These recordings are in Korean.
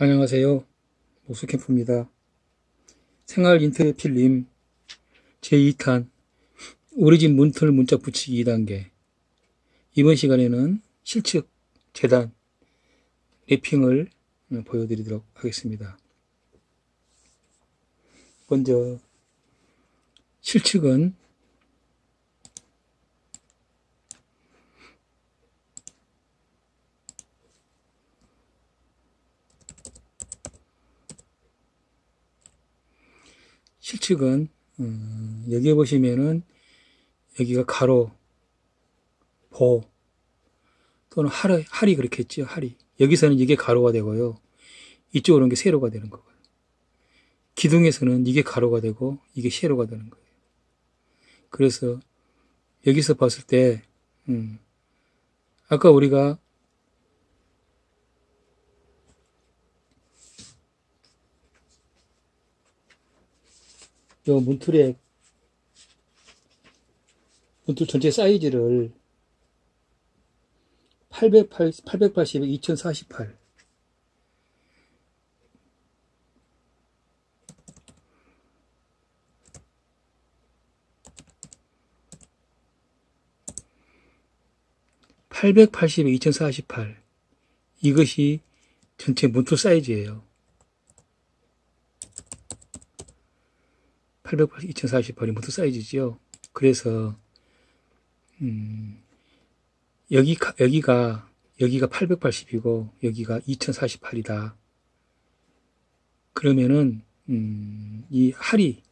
안녕하세요. 목수캠프입니다. 생활 인터넷 필름 제2탄 우리 집 문틀 문짝 붙이기 2단계 이번 시간에는 실측 재단 랩핑을 보여드리도록 하겠습니다. 먼저 실측은 실측은 음, 여기에 보시면은 여기가 가로, 보 또는 할이, 할이 그렇게 했죠. 할이. 여기서는 이게 가로가 되고요. 이쪽으로 는게 세로가 되는 거고요. 기둥에서는 이게 가로가 되고 이게 세로가 되는 거예요. 그래서 여기서 봤을 때 음, 아까 우리가 요 문틀의 문틀 전체 사이즈를 880, 880에 2048 880에 2048 이것이 전체 문틀 사이즈예요. 880, 2048이 모두 사이즈죠. 그래서 음, 여기 여기가 여기가 880이고 여기가 2048이다. 그러면은 음, 이 하리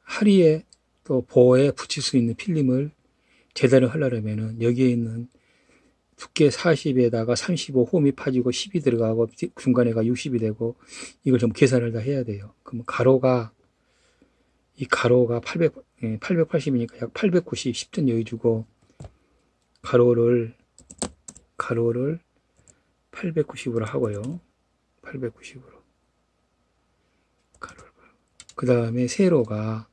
하리에 또 보호에 붙일 수 있는 필름을 재단을 하려면은 여기에 있는 두께 40에다가 35 홈이 파지고 10이 들어가고 중간에가 60이 되고 이걸 좀 계산을 다 해야 돼요. 그럼 가로가 이 가로가 800, 880이니까 약 890, 10점 여기 주고, 가로를, 가로를 890으로 하고요. 890으로. 가로를. 그 다음에 세로가,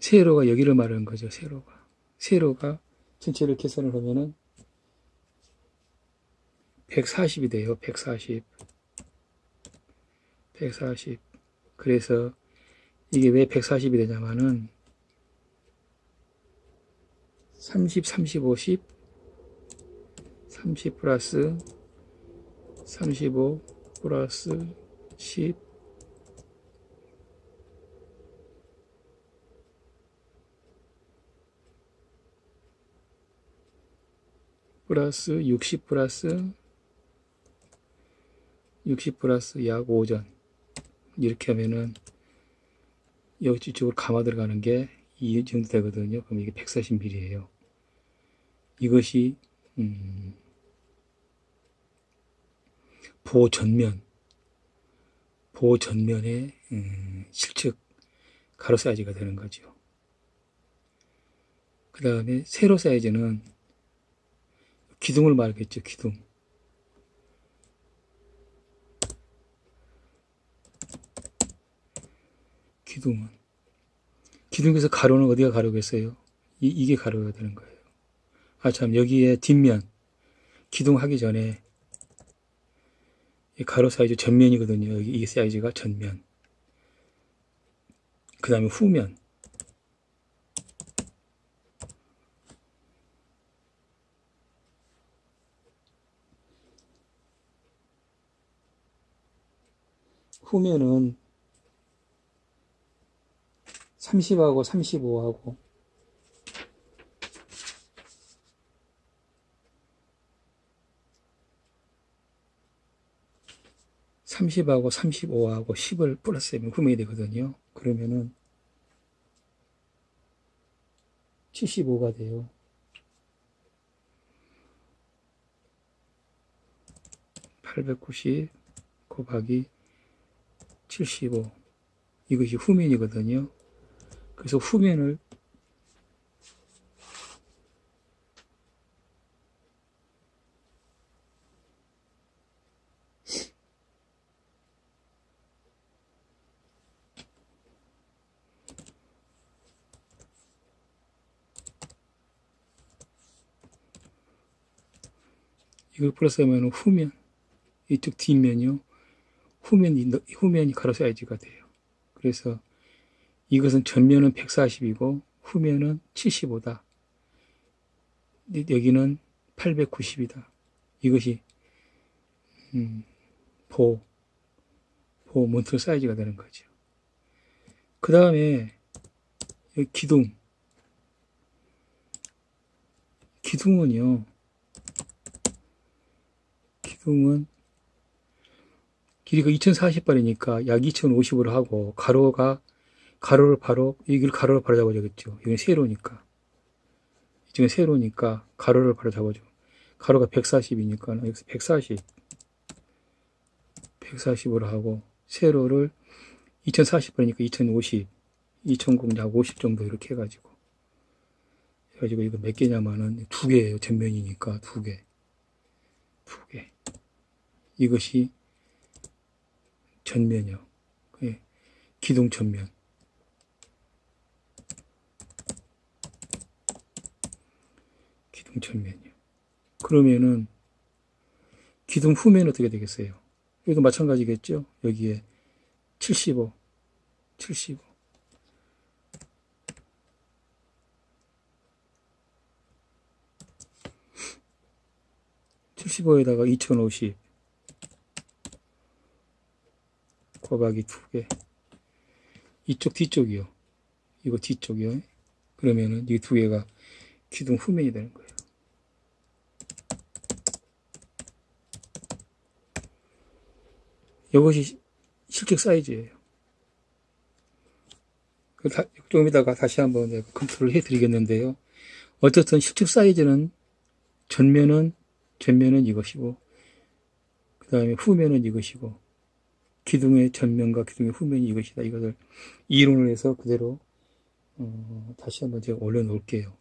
세로가 여기를 말하는 거죠, 세로가. 세로가 전체를 계산을 하면은 140이 돼요. 140. 140. 그래서 이게 왜 140이 되냐면은 30, 30, 50, 30 플러스 35 플러스 10 플러스 60 플러스 60 플러스 약 5전 이렇게 하면은 여기 쪽으로 감아 들어가는 게 이 정도 되거든요. 그럼 이게 140mm예요. 이것이 음, 보호 전면 보호 전면의 음, 실측 가로 사이즈가 되는 거죠. 그 다음에 세로 사이즈는 기둥을 말겠죠. 기둥. 기둥은. 기둥에서 가로는 어디가 가로겠어요? 이, 이게 가로가 되는 거예요. 아, 참, 여기에 뒷면, 기둥 하기 전에, 가로 사이즈 전면이거든요. 여기 이 사이즈가 전면. 그 다음에 후면. 후면은 30하고 35하고 삼십하고 삼십오하고 십을 플러스하면 구매이 되거든요. 그러면은 칠십오가 돼요. 팔백구십 곱하기 칠십오 이것이 후면이거든요. 그래서 후면을 이걸 플러스하면 후면 이쪽 뒷면이요. 후면이 후면이 가로 사이즈가 돼요. 그래서 이것은 전면은 140이고 후면은 75다. 여기는 890이다. 이것이 음, 보, 보 몬트 사이즈가 되는 거죠. 그 다음에 기둥. 기둥은요. 기둥은 길이가 2040발이니까 약 2050으로 하고 가로가 가로를 바로 여기를 가로를 바로 잡아주겠죠. 여기 세로니까. 이쪽은 세로니까 가로를 바로 잡아줘. 가로가 140이니까 여기서 140 140으로 하고 세로를 2040번이니까 2050 2000 약 50 정도 이렇게 해가지고 해가지고 이거 몇 개냐면은 두 개예요 전면이니까 두 개 두 개 이것이 전면이요 예. 기둥 전면 기둥 전면이요. 그러면은 기둥 후면 어떻게 되겠어요? 여기도 마찬가지겠죠? 여기에 75 75 75에다가 2050 곱하기 2개. 이쪽 뒤쪽이요. 이거 뒤쪽이요. 그러면은 이 두 개가 기둥 후면이 되는 거예요 이것이 실적 사이즈예요 좀 이따가 다시 한번 내가 검토를 해 드리겠는데요 어쨌든 실적 사이즈는 전면은 전면은 이것이고 그 다음에 후면은 이것이고 기둥의 전면과 기둥의 후면이 이것이다. 이것을 이론을 해서 그대로 어, 다시 한번 제가 올려놓을게요.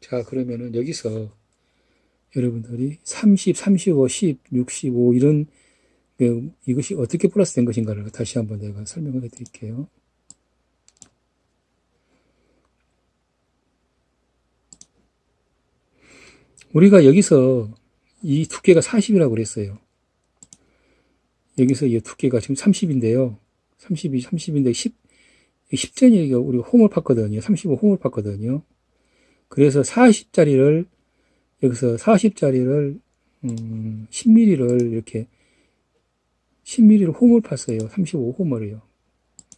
자 그러면은 여기서 여러분들이 30, 35, 10, 65 이런 그, 이것이 어떻게 플러스 된 것인가를 다시 한번 내가 설명을 해드릴게요. 우리가 여기서 이 두께가 40이라고 그랬어요. 여기서 이 두께가 지금 30인데요. 30이 30인데 10, 10전이 우리 홈을 팠거든요. 35 홈을 팠거든요. 그래서 40짜리를 여기서 40짜리를 음, 10mm를 이렇게 10mm를 홈을 팠어요. 35 홈을요.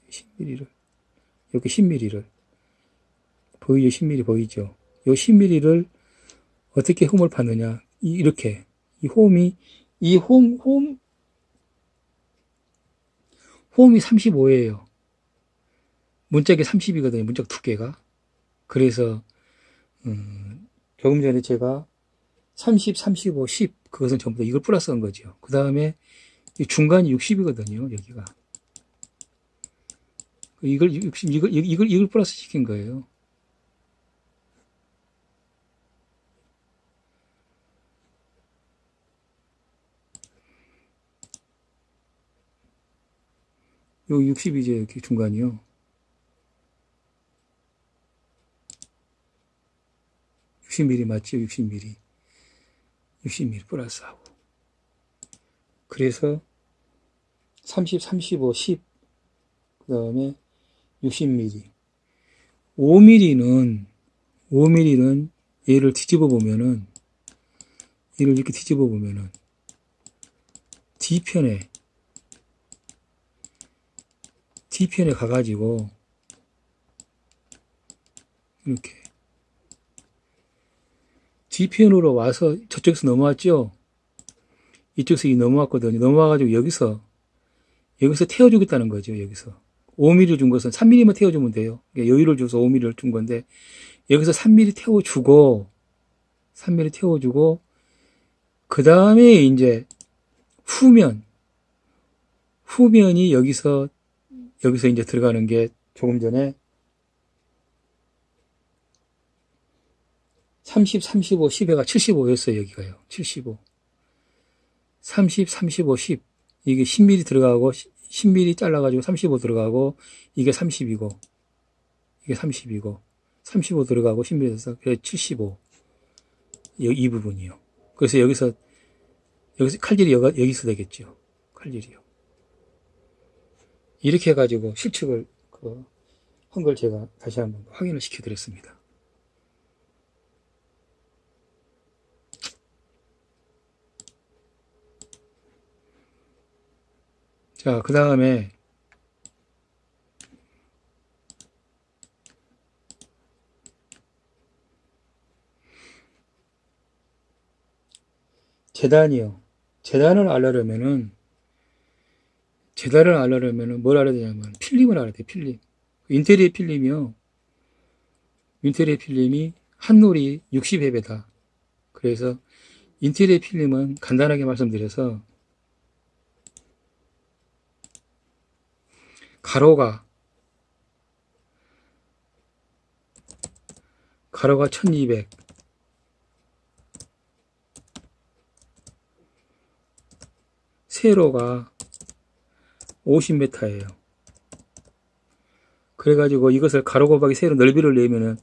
10mm를 이렇게 10mm를 보이죠? 10mm 보이죠? 요 10mm를 어떻게 홈을 파느냐 이렇게 이 홈이 이 홈 홈 홈이 35예요. 문짝이 30이거든요. 문짝 두께가. 그래서 음, 조금 전에 제가 30, 35, 10 그것은 전부 다 이걸 플러스 한 거죠. 그 다음에 중간이 60이거든요. 여기가. 이걸 60 이걸 이걸 이걸 플러스 시킨 거예요. 요 60이죠, 여기 중간이요. 60mm 맞죠? 60mm. 60mm 플러스하고. 그래서 30, 35, 10. 그 다음에 60mm. 5mm는, 5mm는 얘를 뒤집어 보면은, 얘를 이렇게 뒤집어 보면은, 뒤편에 뒤편에 가가지고 이렇게 뒤편으로 와서 저쪽에서 넘어왔죠 이쪽에서 이 넘어왔거든요 넘어와가지고 여기서 여기서 태워주겠다는 거죠 여기서 5mm 준 것은 3mm만 태워주면 돼요 여유를 줘서 5mm를 준 건데 여기서 3mm 태워주고 3mm 태워주고 그 다음에 이제 후면 후면이 여기서 여기서 이제 들어가는 게 조금 전에 30, 35, 10에가 75였어요, 여기가요. 75. 30, 35, 10. 이게 10mm 들어가고, 10mm 잘라가지고 35 들어가고, 이게 30이고, 이게 30이고, 35 들어가고, 10mm 들어서, 그래 75. 이, 이 부분이요. 그래서 여기서 여기서 칼질이 여가, 여기서 되겠죠. 칼질이요. 이렇게 해가지고 실측을 그 한 걸 제가 다시 한번 확인을 시켜드렸습니다. 자, 그 다음에 재단이요. 재단을 알려면은 재단을 알려면은 뭘 알아야 되냐면 필름을 알아야 돼. 필름. 인테리어 필름이요. 인테리어 필름이 한 놀이 60회배다. 그래서 인테리어 필름은 간단하게 말씀드려서 가로가 가로가 1200 세로가 50m예요. 그래가지고 이것을 가로 곱하기 세로 넓이를 내면은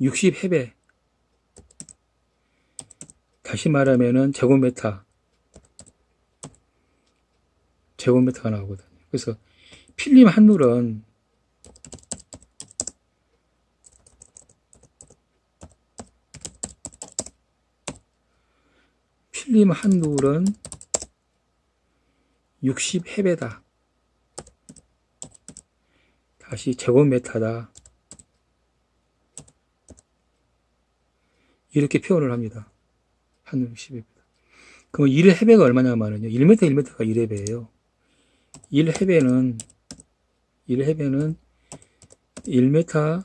60해배. 다시 말하면은 제곱미터. 제곱미터가 나오거든요. 그래서 필름 한 룰은 필름 한 룰은 60해배다. 다시 제곱미터다. 이렇게 표현을 합니다. 한 60회배다. 그럼 1해배가 얼마냐면요. 1m 1m가 1해배예요. 1해배는 1해배는 1m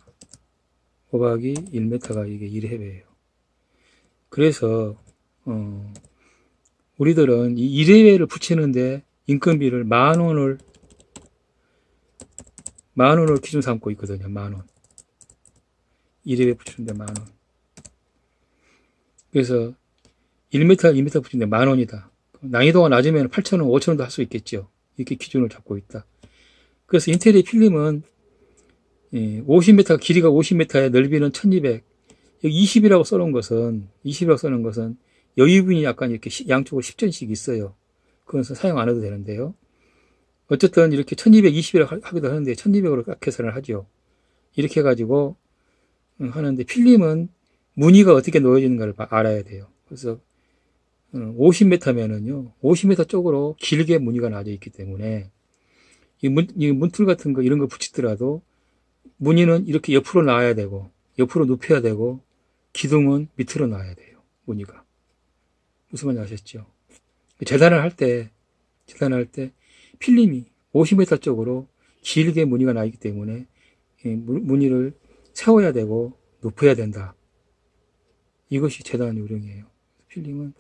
곱하기 1m가 이게 1해배예요. 그래서 어, 우리들은 이 1해배를 붙이는데 인건비를 만 원을 만 원을 기준 삼고 있거든요. 만 원. 1회에 붙이는데 만 원. 그래서 1m, 2m 붙이는데 만 원이다. 난이도가 낮으면 8,000원, 5,000원도 할 수 있겠죠. 이렇게 기준을 잡고 있다. 그래서 인테리어 필름은 50m, 길이가 50m에 넓이는 1200. 여기 20이라고 써놓은 것은, 20이라고 써놓은 것은 여유분이 약간 이렇게 양쪽으로 10전씩 있어요. 그것은 사용 안 해도 되는데요. 어쨌든 이렇게 1220이라고 하기도 하는데 1200으로 딱 계산을 하죠. 이렇게 해가지고 하는데 필름은 무늬가 어떻게 놓여지는가를 알아야 돼요. 그래서 50m면은요, 50m 쪽으로 길게 무늬가 나져 있기 때문에 이, 문, 이 문틀 같은 거 이런 거 붙이더라도 무늬는 이렇게 옆으로 놔야 되고 옆으로 눕혀야 되고 기둥은 밑으로 놔야 돼요. 무늬가 무슨 말인지 아셨죠? 재단을 할 때, 재단을 할 때 필름이 50m 쪽으로 길게 무늬가 나 있기 때문에 무늬를 세워야 되고 높여야 된다. 이것이 재단 요령이에요. 필름은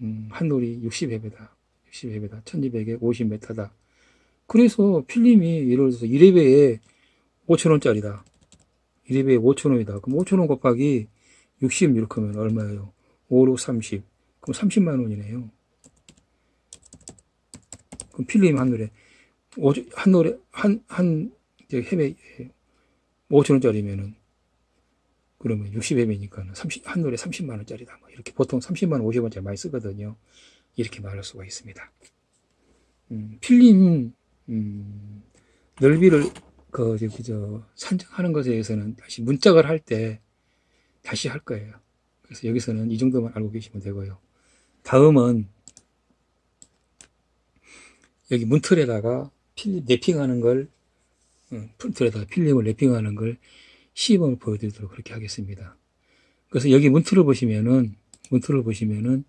음, 한 놀이 60회배다. 60회배다. 1200에 50m다. 그래서 필름이 예를 들어서 1회배에 5천원짜리다. 1회배에 5천원이다. 그럼 5천원 곱하기 60 이렇게 하면 얼마예요? 5, 6, 30. 그럼 30만 원이네요. 그럼 필름 한 노래, 한 노래, 한, 한, 해매 5천원짜리면은, 그러면 60회매니까는 30, 한 노래 30만원짜리다. 뭐 이렇게 보통 30만원, 50원짜리 많이 쓰거든요. 이렇게 말할 수가 있습니다. 음, 필름, 음, 넓이를, 그, 저기, 저, 산정하는 것에 대해서는 다시 문짝을 할 때 다시 할 거예요. 그래서 여기서는 이 정도만 알고 계시면 되고요. 다음은 여기 문틀에다가 필름 랩핑하는 걸 문틀에다가 필름을 랩핑하는 걸 시범을 보여드리도록 그렇게 하겠습니다. 그래서 여기 문틀을 보시면은 문틀을 보시면은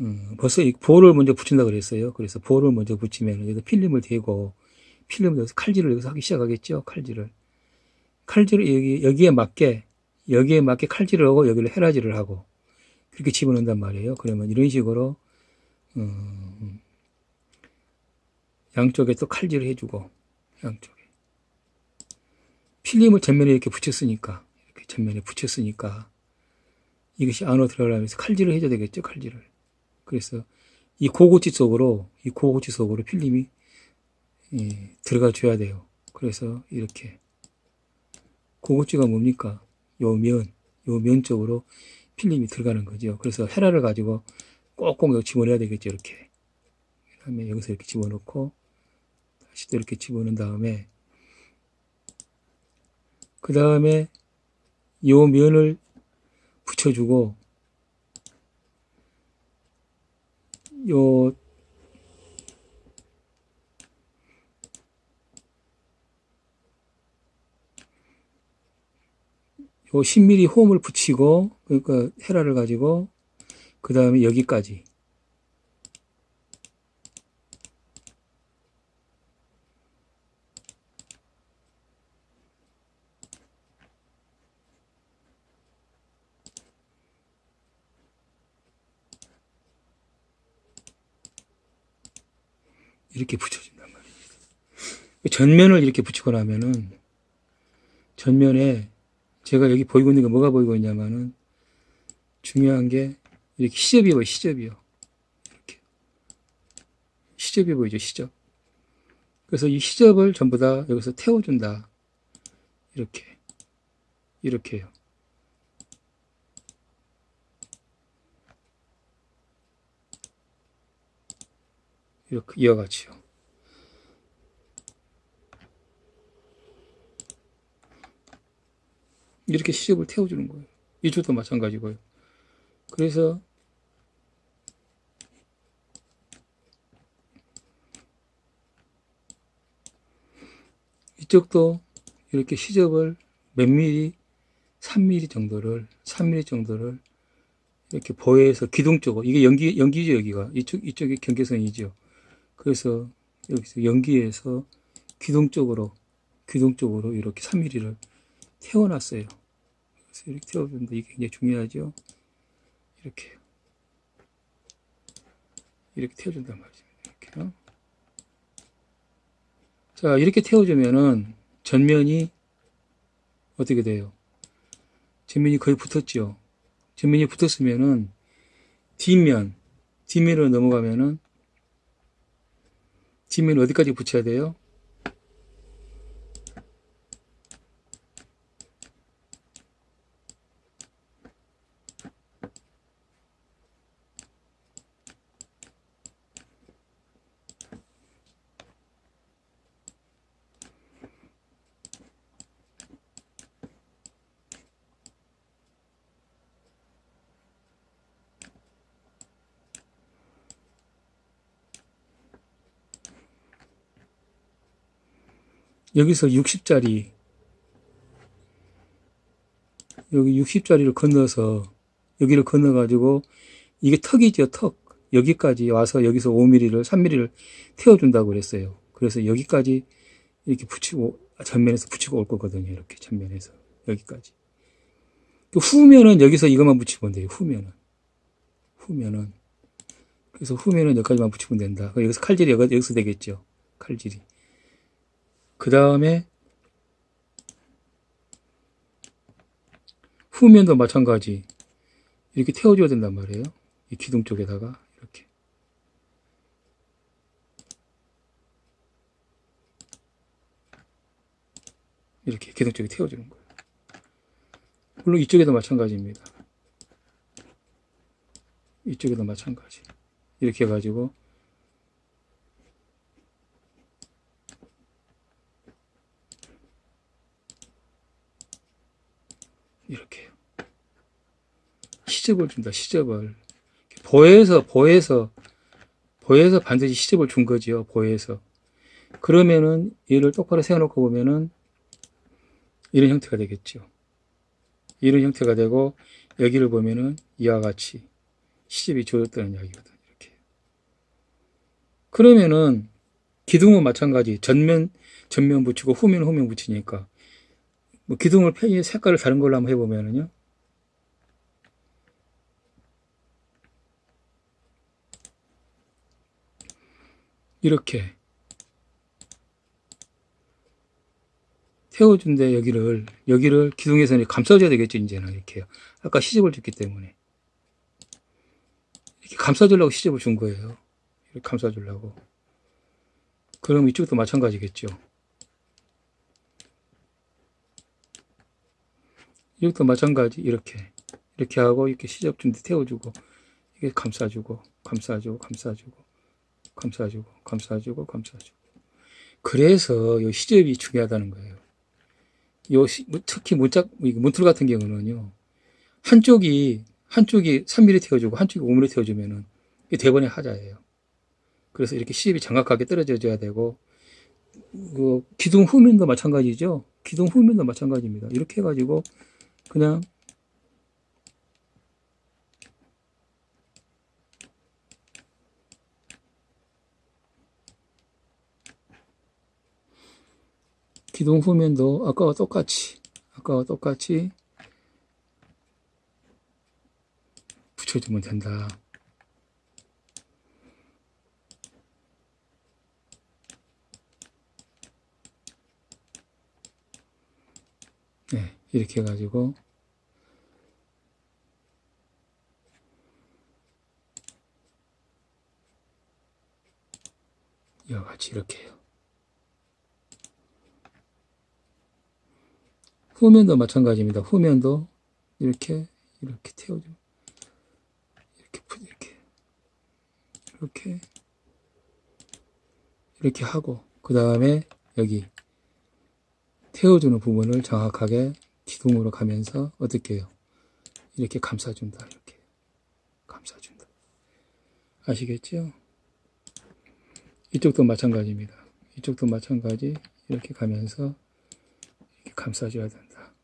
음, 벌써 이 볼을 먼저 붙인다 그랬어요. 그래서 볼을 먼저 붙이면 여기서 필름을 대고 필름을 여기서 칼질을 여기서 하기 시작하겠죠. 칼질을 칼질을 여기 여기에 맞게 여기에 맞게 칼질을 하고 여기를 헤라질을 하고 그렇게 집어넣는단 말이에요. 그러면 이런 식으로 음, 양쪽에 또 칼질을 해주고 양쪽에 필름을 전면에 이렇게 붙였으니까 이렇게 전면에 붙였으니까 이것이 안으로 들어가면서 칼질을 해줘야 되겠죠 칼질을 그래서 이 고고치 속으로 이 고고치 속으로 필름이 예, 들어가 줘야 돼요 그래서 이렇게 고고치가 뭡니까 요 면, 요 면 쪽으로 필름이 들어가는 거죠. 그래서 헤라를 가지고 꼭꼭 집어넣어야 되겠죠. 이렇게. 그 다음에 여기서 이렇게 집어넣고 다시 또 이렇게 집어넣은 다음에 그 다음에 요 면을 붙여주고 요 요 10mm 홈을 붙이고 그러니까 헤라를 가지고 그 다음에 여기까지 이렇게 붙여준단 말입니다. 전면을 이렇게 붙이고 나면은 전면에 제가 여기 보이고 있는 게 뭐가 보이고 있냐면은 중요한 게 이렇게 시접이 보여 시접이요. 이렇게 시접이 보이죠 시접. 그래서 이 시접을 전부 다 여기서 태워준다. 이렇게 이렇게요. 이렇게 같이요. 이렇게 시접을 태워주는 거예요. 이쪽도 마찬가지고요. 그래서 이쪽도 이렇게 시접을 몇 미리, 3mm 정도를, 3mm 정도를 이렇게 보여서 기둥 쪽으로, 이게 연기, 연기죠, 여기가. 이쪽, 이쪽이 경계선이죠. 그래서 여기서 연기에서 기둥 쪽으로, 기둥 쪽으로 이렇게 3mm를 태워놨어요. 그래서 이렇게 태워준다. 이게 굉장히 중요하죠. 이렇게. 이렇게 태워준단 말이죠. 이렇게요. 자, 이렇게 태워주면은 전면이 어떻게 돼요? 전면이 거의 붙었죠. 전면이 붙었으면은 뒷면, 뒷면으로 넘어가면은 뒷면 어디까지 붙여야 돼요? 여기서 60짜리 여기 60짜리를 건너서 여기를 건너 가지고 이게 턱이죠 턱. 여기까지 와서 여기서 5mm를 3mm를 태워준다고 그랬어요. 그래서 여기까지 이렇게 붙이고 전면에서 붙이고 올 거거든요 이렇게 전면에서. 여기까지. 그 후면은 여기서 이것만 붙이면 돼요 후면은. 후면은. 그래서 후면은 여기까지만 붙이면 된다. 여기서 칼질이 여기서 되겠죠 칼질이 그 다음에 후면도 마찬가지 이렇게 태워줘야 된단 말이에요. 이 기둥 쪽에다가 이렇게 이렇게 기둥 쪽에 태워주는 거예요. 물론 이쪽에도 마찬가지입니다. 이쪽에도 마찬가지 이렇게 해가지고 이렇게. 시접을 준다 시접을. 보에서 보에서 보에서 반드시 시접을 준 거지요 보에서. 그러면은 얘를 똑바로 세워놓고 보면은 이런 형태가 되겠죠. 이런 형태가 되고 여기를 보면은 이와 같이 시접이 주어졌다는 이야기거든 이렇게. 그러면은 기둥은 마찬가지. 전면 전면 붙이고 후면 후면 붙이니까 뭐 기둥을 펜이 색깔을 다른 걸로 한번 해보면은요. 이렇게 태워준데 여기를 여기를 기둥에서 감싸줘야 되겠죠 이제는 이렇게요. 아까 시접을 줬기 때문에 이렇게 감싸주려고 시접을 준 거예요. 이렇게 감싸주려고. 그럼 이쪽도 마찬가지겠죠. 이것도 마찬가지 이렇게 이렇게 하고 이렇게 시접준데 태워주고 이게 감싸주고 감싸주고 감싸주고 감싸주고 감싸주고 감싸주고 그래서 이 시접이 중요하다는 거예요. 요 시- 뭐 특히 문짝 문틀 같은 경우는요 한쪽이 한쪽이 3mm 태워주고 한쪽이 5mm 태워주면은 이게 대번의 하자예요. 그래서 이렇게 시접이 정확하게 떨어져줘야 되고 그 기둥 후면도 마찬가지죠. 기둥 후면도 마찬가지입니다. 이렇게 해가지고 그냥 기둥 후면도 아까와 똑같이 아까와 똑같이 붙여주면 된다. 네, 이렇게 해가지고 이와 같이 이렇게 해요. 후면도 마찬가지입니다. 후면도 이렇게 이렇게 태워줘. 이렇게 푸- 이렇게 이렇게 이렇게 하고 그 다음에 여기 태워주는 부분을 정확하게 기둥으로 가면서 어떻게 해요? 이렇게 감싸준다. 이렇게 감싸준다. 아시겠죠? 이쪽도 마찬가지입니다. 이쪽도 마찬가지 이렇게 가면서 이렇게 감싸줘야 된다.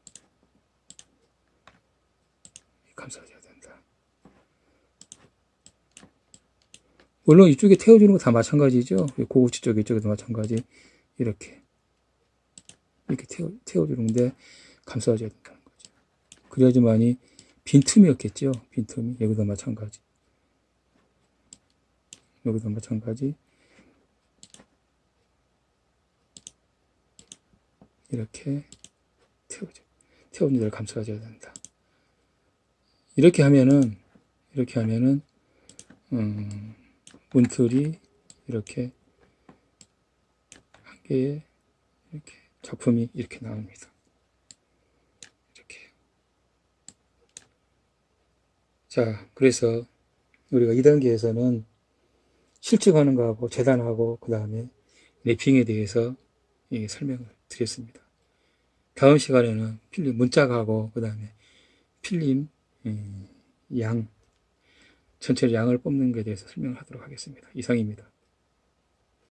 감싸줘야 된다. 물론 이쪽에 태워주는 거 다 마찬가지죠. 고구치 쪽 이쪽에도 마찬가지 이렇게 이렇게 태워, 태워주는데 감싸줘야 된다는 거죠. 그래야지만이 빈틈이 없겠죠. 빈틈이 여기도 마찬가지. 여기도 마찬가지. 이렇게 태워줘. 태우는 데를 감싸줘야 된다. 이렇게 하면은, 이렇게 하면은, 음, 문틀이 이렇게 한 개에 이렇게 작품이 이렇게 나옵니다. 이렇게. 자, 그래서 우리가 2단계에서는 실측하는 거하고 재단하고 그 다음에 랩핑에 대해서 이 설명을 드렸습니다. 다음 시간에는 필름 문짝하고 그 다음에 필름 음, 양 전체 양을 뽑는 것에 대해서 설명을 하도록 하겠습니다. 이상입니다.